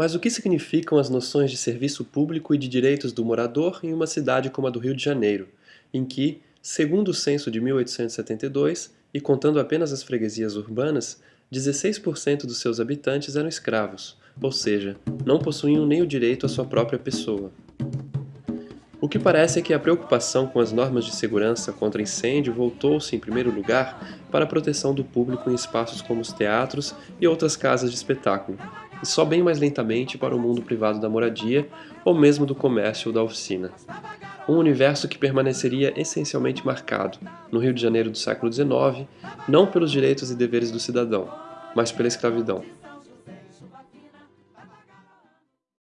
Mas o que significam as noções de serviço público e de direitos do morador em uma cidade como a do Rio de Janeiro, em que, segundo o censo de 1872, e contando apenas as freguesias urbanas, 16% dos seus habitantes eram escravos, ou seja, não possuíam nem o direito à sua própria pessoa. O que parece é que a preocupação com as normas de segurança contra incêndio voltou-se, em primeiro lugar, para a proteção do público em espaços como os teatros e outras casas de espetáculo, e só bem mais lentamente para o mundo privado da moradia ou mesmo do comércio ou da oficina. Um universo que permaneceria essencialmente marcado, no Rio de Janeiro do século XIX, não pelos direitos e deveres do cidadão, mas pela escravidão.